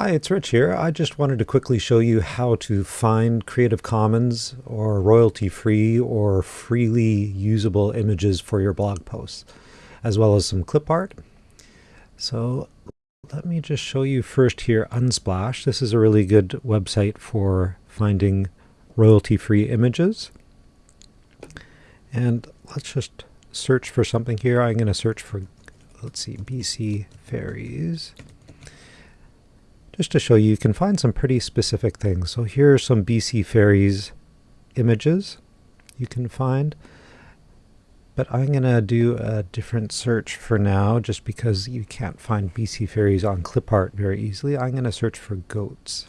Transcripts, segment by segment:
Hi, it's Rich here. I just wanted to quickly show you how to find Creative Commons or royalty-free or freely usable images for your blog posts, as well as some clip art. So let me just show you first here Unsplash. This is a really good website for finding royalty-free images. And let's just search for something here. I'm going to search for, let's see, BC Ferries just to show you, you can find some pretty specific things. So here are some BC Ferries images you can find. But I'm going to do a different search for now, just because you can't find BC Ferries on clipart very easily. I'm going to search for goats.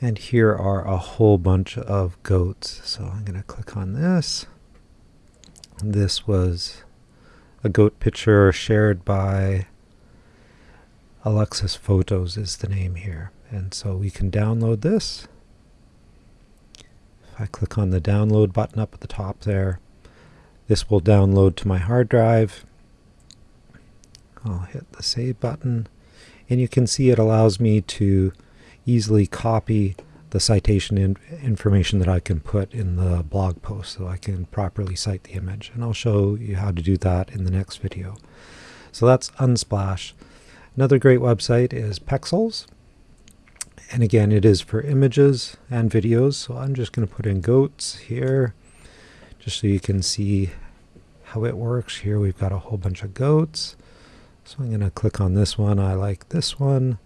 And here are a whole bunch of goats. So I'm going to click on this. This was a goat picture shared by Alexis Photos is the name here. And so we can download this. If I click on the download button up at the top there, this will download to my hard drive. I'll hit the save button and you can see it allows me to easily copy the citation in information that I can put in the blog post so I can properly cite the image and I'll show you how to do that in the next video. So that's Unsplash. Another great website is Pexels. And again, it is for images and videos. So I'm just going to put in goats here, just so you can see how it works. Here we've got a whole bunch of goats. So I'm going to click on this one. I like this one.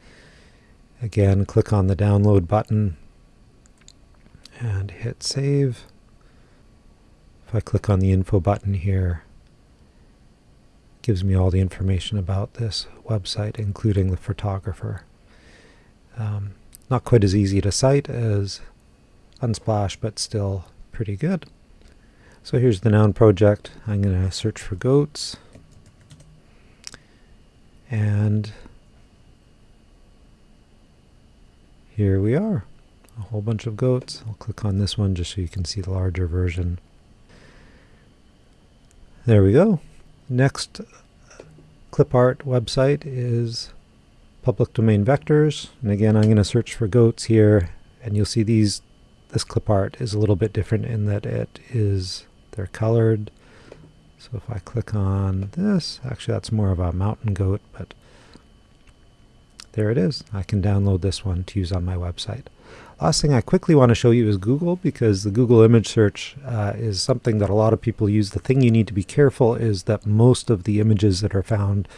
Again, click on the download button and hit save. If I click on the info button here, gives me all the information about this website, including the photographer. Um, not quite as easy to cite as Unsplash, but still pretty good. So here's the noun project. I'm going to search for goats. And here we are, a whole bunch of goats. I'll click on this one just so you can see the larger version. There we go. Next clip art website is public domain vectors. And again, I'm going to search for goats here, and you'll see these. This clip art is a little bit different in that it is they're colored. So if I click on this, actually that's more of a mountain goat, but there it is. I can download this one to use on my website. Last thing I quickly want to show you is Google because the Google image search uh, is something that a lot of people use. The thing you need to be careful is that most of the images that are found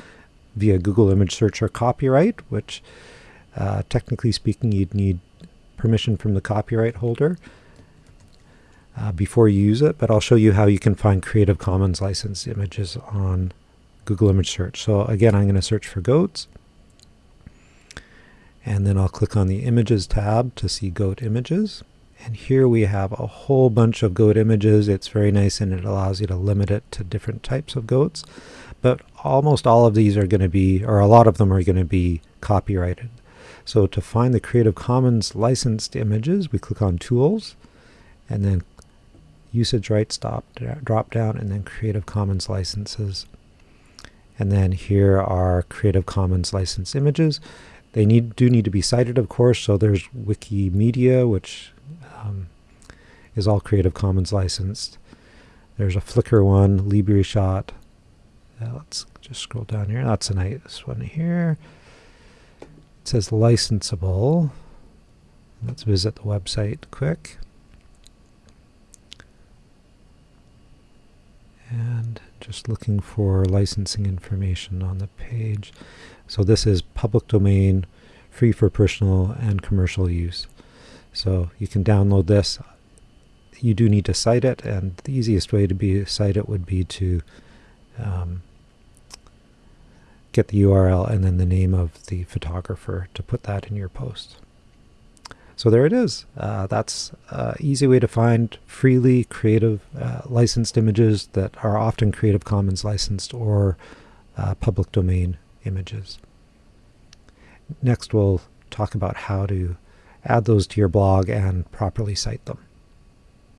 via Google image search are copyright, which uh, technically speaking you'd need permission from the copyright holder uh, before you use it, but I'll show you how you can find Creative Commons licensed images on Google image search. So again, I'm going to search for goats and then I'll click on the images tab to see goat images. And here we have a whole bunch of goat images. It's very nice and it allows you to limit it to different types of goats. But almost all of these are going to be or a lot of them are going to be copyrighted. So to find the Creative Commons licensed images we click on tools. And then usage rights drop down and then Creative Commons licenses. And then here are Creative Commons licensed images they need do need to be cited, of course. So there's Wikimedia, which um, is all Creative Commons licensed. There's a Flickr one, LibreShot. Uh, let's just scroll down here. That's a nice one here. It says licensable. Let's visit the website quick. And just looking for licensing information on the page. So this is public domain, free for personal and commercial use. So you can download this. You do need to cite it, and the easiest way to be cite it would be to um, get the URL and then the name of the photographer to put that in your post. So there it is. Uh, that's an easy way to find freely creative uh, licensed images that are often Creative Commons licensed or uh, public domain images. Next we'll talk about how to add those to your blog and properly cite them.